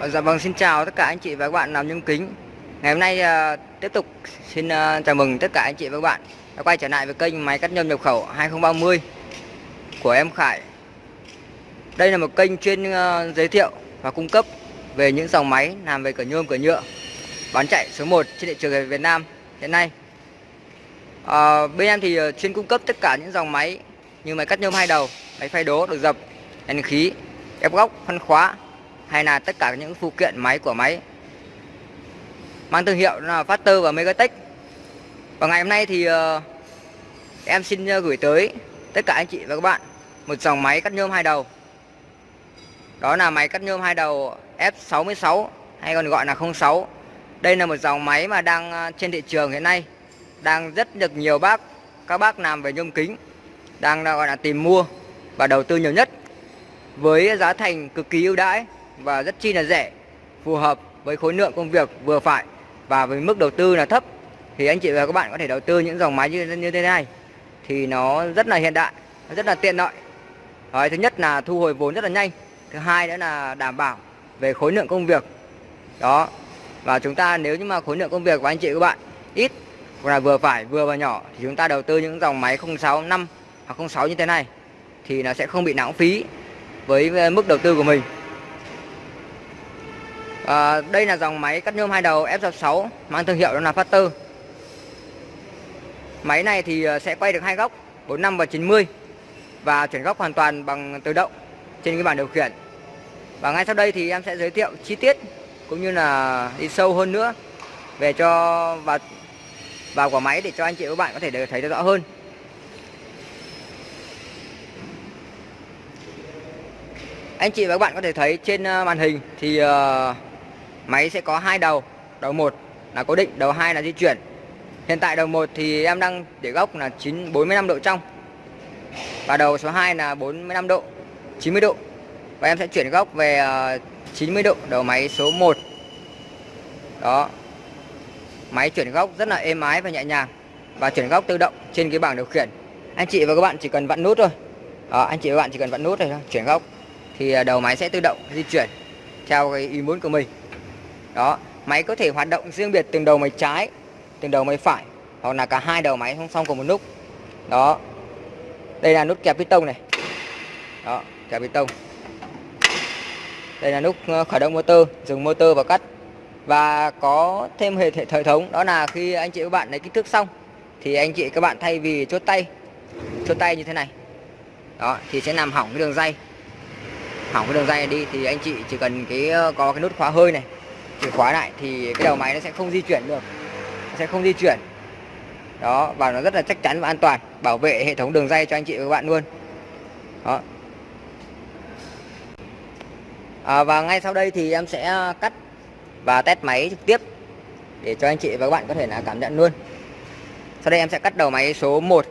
Ờ, dạ vâng xin chào tất cả anh chị và các bạn làm nhôm kính. Ngày hôm nay uh, tiếp tục xin uh, chào mừng tất cả anh chị và các bạn đã quay trở lại với kênh máy cắt nhôm nhập khẩu 2030 của em Khải. Đây là một kênh chuyên uh, giới thiệu và cung cấp về những dòng máy làm về cửa nhôm cửa nhựa bán chạy số 1 trên thị trường Việt Nam hiện nay. Uh, Bên em thì uh, chuyên cung cấp tất cả những dòng máy như máy cắt nhôm hai đầu, máy phay đố, được dập, đèn khí, ép góc, phân khóa hay là tất cả những phụ kiện máy của máy mang thương hiệu là Factor và Megatech. Và ngày hôm nay thì uh, em xin ờ, gửi tới tất cả anh chị và các bạn một dòng máy cắt nhôm hai đầu. Đó là máy cắt nhôm hai đầu F66 hay còn gọi là 06. Đây là một dòng máy mà đang ờ, trên thị trường hiện nay đang rất được nhiều bác các bác làm về nhôm kính đang gọi là tìm mua và đầu tư nhiều nhất với giá thành cực kỳ ưu đãi và rất chi là rẻ phù hợp với khối lượng công việc vừa phải và với mức đầu tư là thấp. Thì anh chị và các bạn có thể đầu tư những dòng máy như như thế này. Thì nó rất là hiện đại nó rất là tiện lợi. Đấy, thứ nhất là thu hồi vốn rất là nhanh thứ hai nữa là đảm bảo về khối lượng công việc. Đó và chúng ta nếu như mà khối lượng công việc của anh chị và các bạn ít hoặc là vừa phải vừa và nhỏ thì chúng ta đầu tư những dòng máy 065 hoặc 06 như thế này thì nó sẽ không bị lãng phí với mức đầu tư của mình à, đây là dòng máy cắt nhôm hai đầu F66 mang thương hiệu đó là Factor. Máy này thì ờ, sẽ quay được hai góc 45 và 90 và chuyển góc hoàn toàn bằng tự động trên cái bảng điều khiển. Và ngay sau đây thì em sẽ giới thiệu chi tiết cũng như là đi sâu hơn nữa về cho vào vào quả máy để cho anh chị và các bạn có thể thấy rõ hơn. Anh chị và các bạn có thể thấy trên ờ, màn hình thì uh, Máy sẽ có hai đầu, đầu một là cố định, đầu hai là di chuyển. Hiện tại đầu một thì em đang để góc là 9 45 độ trong. Và đầu số 2 là 45 độ, 90 độ. Và em sẽ chuyển góc về ờ, 90 độ đầu máy số 1. Đó. Máy chuyển góc rất là êm ái và nhẹ nhàng và chuyển góc tự động trên cái bảng điều khiển. Anh chị và các bạn chỉ cần vặn nút thôi. Đó, anh chị và các bạn chỉ cần vặn nút thôi, chuyển góc thì ờ, đầu máy sẽ tự động di chuyển theo cái ý muốn của mình đó, máy có thể hoạt động riêng biệt từng đầu máy trái, từng đầu máy phải, hoặc là cả hai đầu máy song song cùng một lúc đó, đây là nút kẹp piston này. Đó, kẹp piston đây là nút ờ, khởi động motor, dùng motor và cắt. Và có thêm hệ hệ thống, đó là khi anh chị các bạn lấy kích thước xong, thì anh chị các bạn thay vì chốt tay chốt tay như thế này. Đó, thì sẽ làm hỏng cái đường dây. Hỏng cái đường dây này đi, thì anh chị chỉ cần cái ờ, có cái nút khóa hơi này chìa khóa lại thì cái đầu máy nó sẽ không di chuyển được. Nó sẽ không di chuyển. Đó và nó rất là chắc chắn và an toàn. Bảo vệ hệ thống đường dây cho anh chị và các bạn luôn. Đó. À, và ngay sau đây thì em sẽ à, cắt và test máy trực tiếp để cho anh chị và các bạn có thể là cảm nhận luôn. Sau đây em sẽ cắt đầu máy số 1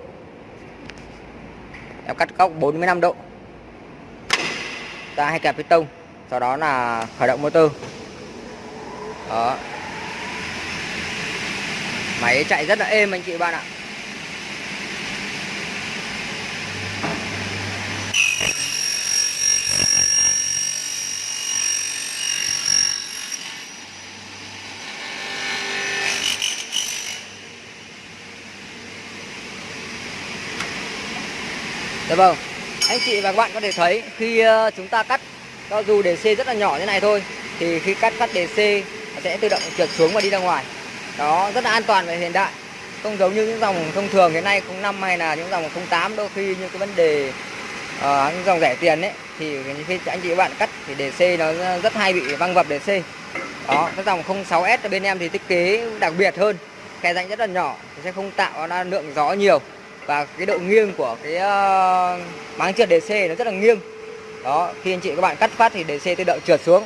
em cắt góc 45 độ. Ra hai kẹp piston sau đó là khởi động motor đó. Máy chạy rất là êm anh chị bạn ạ. Dạ vâng. Anh chị và các bạn có thể thấy khi ờ, chúng ta cắt, cho dù đề C rất là nhỏ như này thôi, thì khi cắt cắt đề C sẽ tự động trượt xuống và đi ra ngoài. Đó rất là an toàn và hiện đại. Không giống như những dòng thông thường hiện nay 05 hay là những dòng 08 đôi khi như cái vấn đề uh, những dòng rẻ tiền ấy thì khi anh chị các bạn cắt thì đề C nó rất hay bị văng vập đề C. Đó cái dòng 06S ở bên em thì thiết kế đặc biệt hơn. Khe rãnh rất là nhỏ sẽ không tạo ra lượng gió nhiều. Và cái độ nghiêng của cái uh, máng trượt DC nó rất là nghiêng. Đó khi anh chị các bạn cắt phát thì DC tự động trượt xuống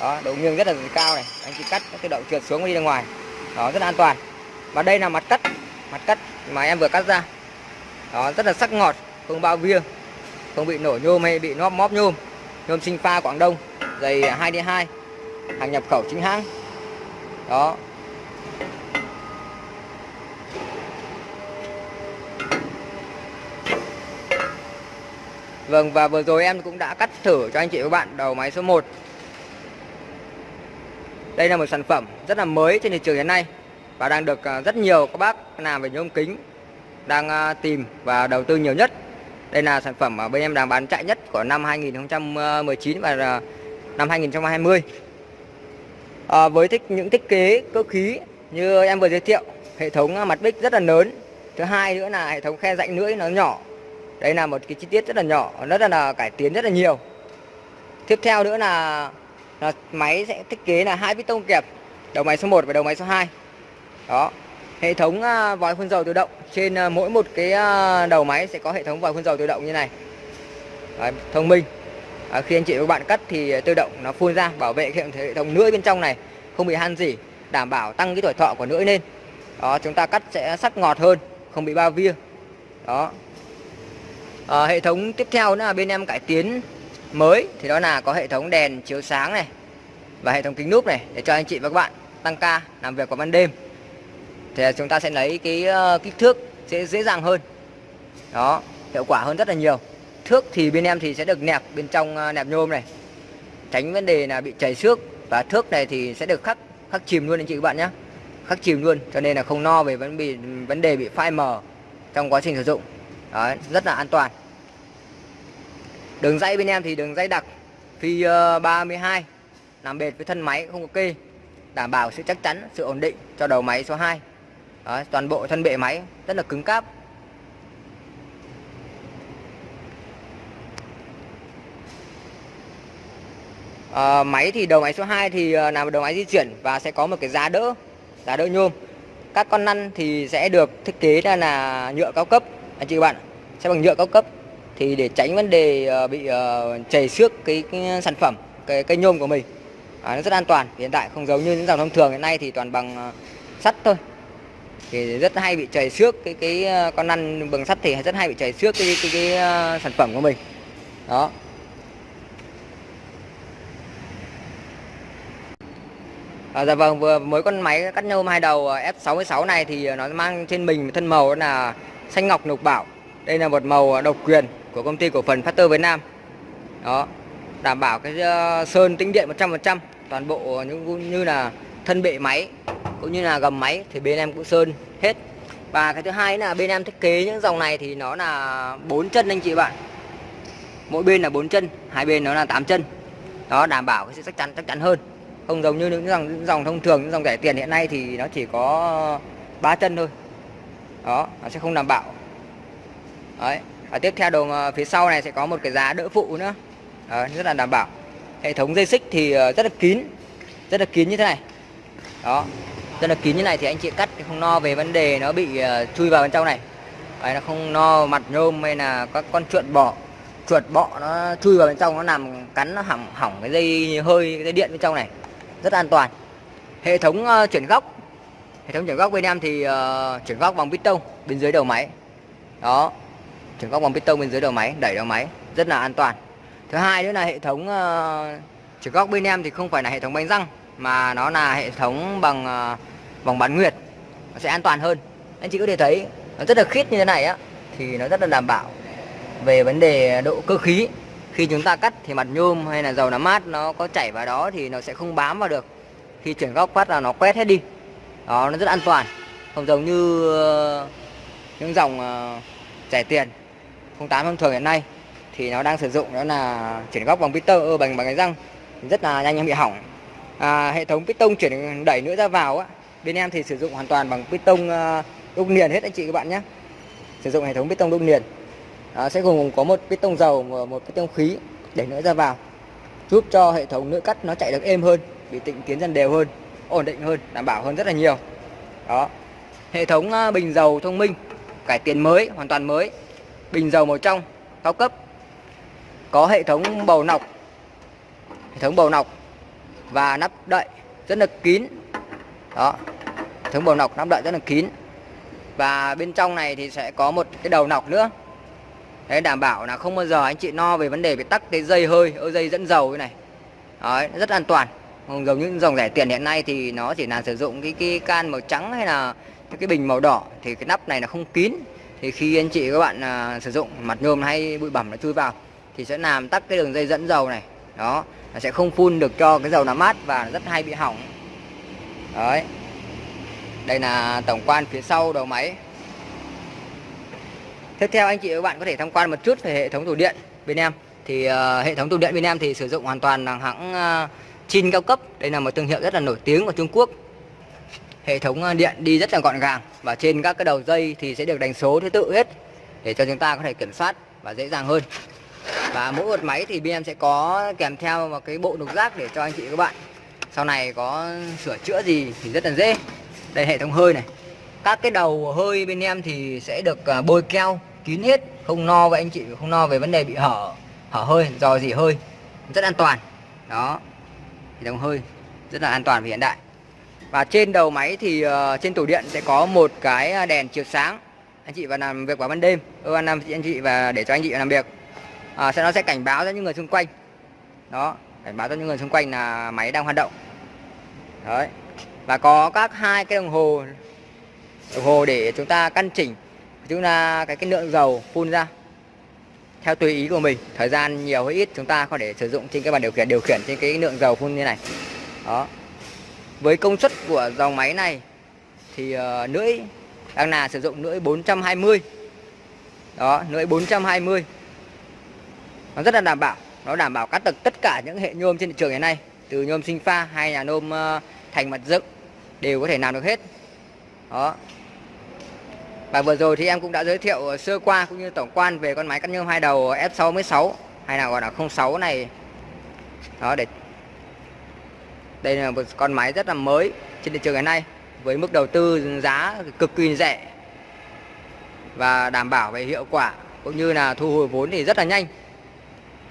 đó, độ nghiêng rất là cao này. Anh chị cắt cái tự động trượt xuống đi ra ngoài. Đó, rất là an toàn. Và đây là mặt cắt. Mặt cắt mà em vừa cắt ra. Đó, rất là sắc ngọt, không bao via không bị nổ nhôm hay bị nóp móp nhôm. Nhôm sinh pha Quảng Đông dày 2D2 hàng nhập khẩu chính hãng. Đó. Vâng và vừa rồi em cũng đã cắt thử cho anh chị và các bạn đầu máy số 1 đây là một sản phẩm rất là mới trên thị trường hiện nay và đang được à, rất nhiều các bác làm về nhôm kính đang à, tìm và đầu tư nhiều nhất. Đây là sản phẩm mà bên em đang bán chạy nhất của năm 2019 và à, năm 2020 à, với thích những thiết kế cơ khí như em vừa giới thiệu hệ thống mặt bích rất là lớn. Thứ hai nữa là hệ thống khe rãnh lưỡi nó nhỏ. Đây là một cái chi tiết rất là nhỏ rất là cải tiến rất là nhiều. Tiếp theo nữa là, là máy sẽ thiết kế là hai piston kẹp đầu máy số 1 và đầu máy số 2 đó hệ thống à, vòi phun dầu tự động. Trên à, mỗi một cái à, đầu máy sẽ có hệ thống vòi phun dầu tự động như này. Đấy, thông minh. À, khi anh chị và các bạn cắt thì tự động nó phun ra bảo vệ hệ thống lưỡi bên trong này không bị han gì đảm bảo tăng cái tuổi thọ của lưỡi lên. Đó chúng ta cắt sẽ sắc ngọt hơn không bị bao via. Đó. À, hệ thống tiếp theo nữa là bên em cải tiến mới thì đó là có hệ thống đèn chiếu sáng này và hệ thống kính núp này để cho anh chị và các bạn tăng ca làm việc vào ban đêm. Thì chúng ta sẽ lấy cái ờ, kích thước sẽ dễ dàng hơn. Đó hiệu quả hơn rất là nhiều. Thước thì bên em thì sẽ được nẹp bên trong ờ, nẹp nhôm này. Tránh vấn đề là bị chảy xước và thước này thì sẽ được khắc khắc chìm luôn anh chị các bạn nhé khắc chìm luôn cho nên là không no về vấn bị vấn đề bị phai mờ trong quá trình sử dụng. Đấy, rất là an toàn đường dây bên em thì đường dây đặc phi 32 làm bệt với thân máy không có kê. Đảm bảo sự chắc chắn sự ổn định cho đầu máy số 2 Đó, toàn bộ thân bệ máy rất là cứng cáp. À, máy thì đầu máy số 2 thì làm là một đầu máy di chuyển và sẽ có một cái giá đỡ giá đỡ nhôm. Các con năn thì sẽ được thiết kế ra là nhựa cao cấp. Anh chị bạn sẽ bằng nhựa cao cấp thì để tránh vấn đề ờ, bị ờ, chảy xước cái, cái sản phẩm cái cây nhôm của mình à, nó rất an toàn. Hiện tại không giống như những dòng thông thường hiện nay thì toàn bằng ờ, sắt thôi. Thì rất hay bị chảy xước cái cái con lăn bằng sắt thì rất hay bị chảy xước cái cái, cái, cái sản phẩm của mình. Đó. À, dạ vâng, vừa mới con máy cắt nhôm hai đầu F66 này thì nó mang trên mình thân màu là xanh ngọc lục bảo. Đây là một màu độc quyền của công ty cổ phần Factor Việt Nam. Đó, đảm bảo cái ờ, sơn tĩnh điện 100%, toàn bộ những như là thân bệ máy cũng như là gầm máy thì bên em cũng sơn hết. Và cái thứ hai là bên em thiết kế những dòng này thì nó là bốn chân anh chị bạn. Mỗi bên là bốn chân, hai bên nó là 8 chân. Đó đảm bảo cái sự chắc chắn chắc chắn hơn không giống như những dòng những dòng thông thường những dòng rẻ tiền hiện nay thì nó chỉ có ba chân thôi đó nó sẽ không đảm bảo đấy. Và tiếp theo đường phía sau này sẽ có một cái giá đỡ phụ nữa. Đấy, rất là đảm bảo. Hệ thống dây xích thì ờ, rất là kín rất là kín như thế này. Đó rất là kín như này thì anh chị cắt không no về vấn đề nó bị ờ, chui vào bên trong này. Đấy, nó không no mặt nhôm hay là các con chuột bọ chuột bọ nó chui vào bên trong nó làm cắn nó hỏng hỏng cái dây hơi cái dây điện bên trong này. Rất an toàn. Hệ thống uh, chuyển góc. Hệ thống chuyển góc bên em thì uh, chuyển góc bằng piston bên dưới đầu máy. Đó chuyển góc bằng piston bên dưới đầu máy đẩy đầu máy rất là an toàn. Thứ hai nữa là hệ thống ờ, uh, chuyển góc bên em thì không phải là hệ thống bánh răng mà nó là hệ thống bằng ờ, uh, vòng bán nguyệt. Nó sẽ an toàn hơn. Anh chị có thể thấy nó rất là khít như thế này á thì nó rất là đảm bảo về vấn đề độ cơ khí. Khi chúng ta cắt thì mặt nhôm hay là dầu làm mát nó có chảy vào đó thì nó sẽ không bám vào được. Khi chuyển góc phát là nó quét hết đi. Đó nó rất an toàn. Không giống như uh, những dòng uh, rẻ tiền. 08 thông thường hiện nay thì nó đang sử dụng đó là chuyển góc bằng piston ừ, bằng bằng cái răng rất là nhanh bị hỏng. À, hệ thống piston chuyển đẩy nữa ra vào á bên em thì sử dụng hoàn toàn bằng piston ờ, đúc liền hết anh chị các bạn nhé. Sử dụng hệ thống piston đúc liền. À, sẽ gồm có một piston dầu và một piston khí để nữa ra vào giúp cho hệ thống nữ cắt nó chạy được êm hơn bị tịnh tiến dần đều hơn ổn định hơn đảm bảo hơn rất là nhiều. Đó hệ thống ờ, bình dầu thông minh cải tiến mới hoàn toàn mới bình dầu màu trong cao cấp có hệ thống bầu nọc hệ thống bầu nọc và nắp đậy rất là kín đó hệ thống bầu nọc nắp đậy rất là kín và bên trong này thì sẽ có một cái đầu nọc nữa để đảm bảo là không bao giờ anh chị no về vấn đề bị tắc cái dây hơi, dây dẫn dầu như này. Đấy, rất an toàn. Giống những dòng rẻ tiền hiện nay thì nó chỉ là sử dụng cái cái can màu trắng hay là cái bình màu đỏ thì cái nắp này là không kín. Thì khi anh chị các bạn à, sử dụng mặt nhôm hay bụi bẩn nó chui vào thì sẽ làm tắc cái đường dây dẫn dầu này. Đó, nó sẽ không phun được cho cái dầu nó mát và rất hay bị hỏng. Đấy. Đây là tổng quan phía sau đầu máy. Tiếp theo anh chị và các bạn có thể tham quan một chút về hệ thống tủ điện bên em. Thì uh, hệ thống tủ điện bên em thì sử dụng hoàn toàn là hãng uh, Chin cao cấp. Đây là một thương hiệu rất là nổi tiếng của Trung Quốc hệ thống ờ, điện đi rất là gọn gàng và trên các cái đầu dây thì sẽ được đánh số thứ tự hết để cho chúng ta có thể kiểm soát và dễ dàng hơn. Và mỗi một máy thì bên em sẽ có kèm theo một cái bộ đục rác để cho anh chị các bạn. Sau này có sửa chữa gì thì rất là dễ. Đây, hệ thống hơi này. Các cái đầu hơi bên em thì sẽ được ờ, bôi keo, kín hết, không no với anh chị, không no về vấn đề bị hở hở hơi, dò gì hơi. Rất an toàn. Đó. Hệ thống hơi rất là an toàn và hiện đại và trên đầu máy thì uh, trên tủ điện sẽ có một cái ờ, đèn chiếu sáng. Anh chị vào làm việc vào ban đêm. Ừ, anh anh chị và để cho anh chị làm việc. À, sẽ nó sẽ cảnh báo cho những người xung quanh. Đó cảnh báo cho những người xung quanh là máy đang hoạt động. Đấy. Và có các hai cái đồng hồ đồng hồ để chúng ta căn chỉnh chúng ta cái cái lượng dầu phun ra. Theo tùy ý của mình thời gian nhiều hay ít chúng ta có thể sử dụng trên cái bàn điều khiển điều khiển trên cái lượng dầu phun như này. Đó với công suất của dòng máy này thì uh, lưỡi đang là sử dụng lưỡi 420 đó lưỡi 420 nó rất là đảm bảo nó đảm bảo cắt được tất cả những hệ nhôm trên thị trường hiện nay từ nhôm sinh pha hay là nhôm uh, thành mặt dựng đều có thể làm được hết. Đó. Và vừa rồi thì em cũng đã giới thiệu sơ qua cũng như tổng quan về con máy cắt nhôm hai đầu F66 hay là gọi là 06 này. Đó để đây là một con máy rất là mới trên thị trường ngày nay với mức đầu tư giá cực kỳ rẻ và đảm bảo về hiệu quả cũng như là thu hồi vốn thì rất là nhanh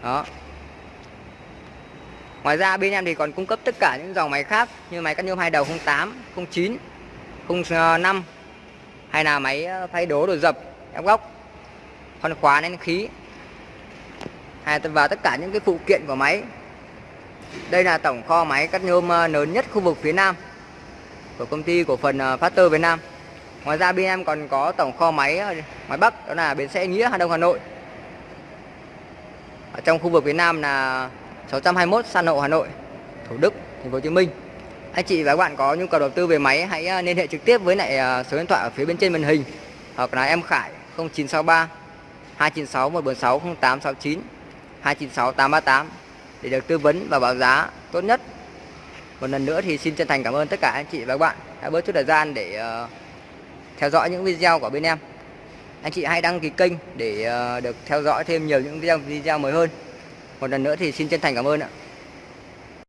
đó Ngoài ra bên em thì còn cung cấp tất cả những dòng máy khác như máy cắt nhôm hai đầu 08, 09, 05 hay là máy ờ, thay đố đồ dập, ép góc, khoan khóa nén khí hay và tất cả những cái phụ kiện của máy. Đây là tổng kho máy cắt nhôm ờ, lớn nhất khu vực phía Nam của công ty cổ phần ờ, Factor Việt Nam. Ngoài ra bên em còn có tổng kho máy ờ, ngoài Bắc đó là bến xe Nghĩa Hà Đông Hà Nội. Ở trong khu vực phía Nam là 621 San Lộ Hà Nội, Thủ Đức, Thành phố Hồ Chí Minh. Anh chị và các bạn có nhu cầu đầu tư về máy hãy liên hệ trực tiếp với lại số điện thoại ở phía bên trên màn hình hoặc là em Khải 0963 296 146 0869 296 838 để được tư vấn và báo giá tốt nhất. Một lần nữa thì xin chân thành cảm ơn tất cả anh chị và các bạn đã bớt chút thời gian để uh, theo dõi những video của bên em. Anh chị hãy đăng ký kênh để uh, được theo dõi thêm nhiều những video video mới hơn một lần nữa thì xin chân thành cảm ơn ạ